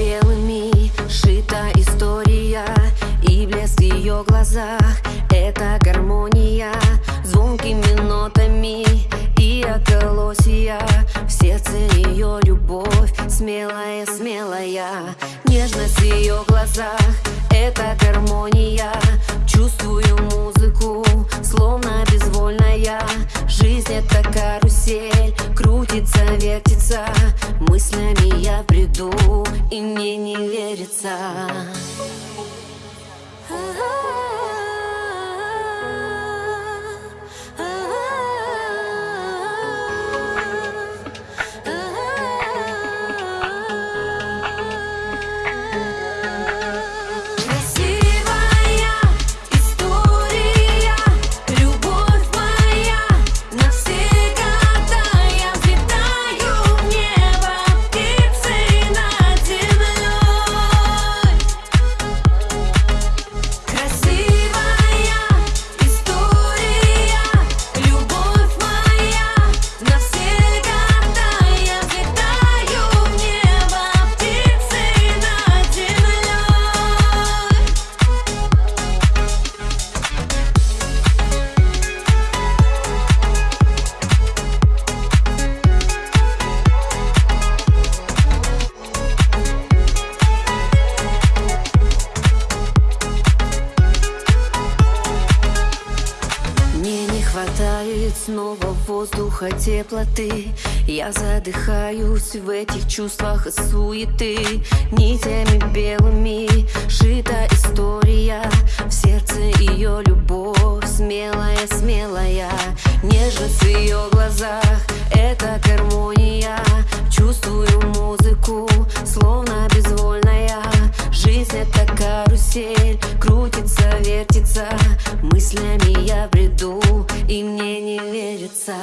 белыми Шита история И блеск в ее глазах Это гармония. Звонкими нотами И околосья В сердце ее любовь Смелая, смелая. Нежность в ее глазах Это гармония. Чувствую музыку Мыслями я приду, и мне не верится хватает снова воздуха теплоты. Я задыхаюсь в этих чувствах и суеты. Нитями белыми шита история. В сердце ее любовь смелая, смелая. Нежность в ее глазах — это гармония. Чувствую музыку, словно безвольная. Жизнь — это карусель, крутится, вертится Мыслями я бреду, и мне не верится.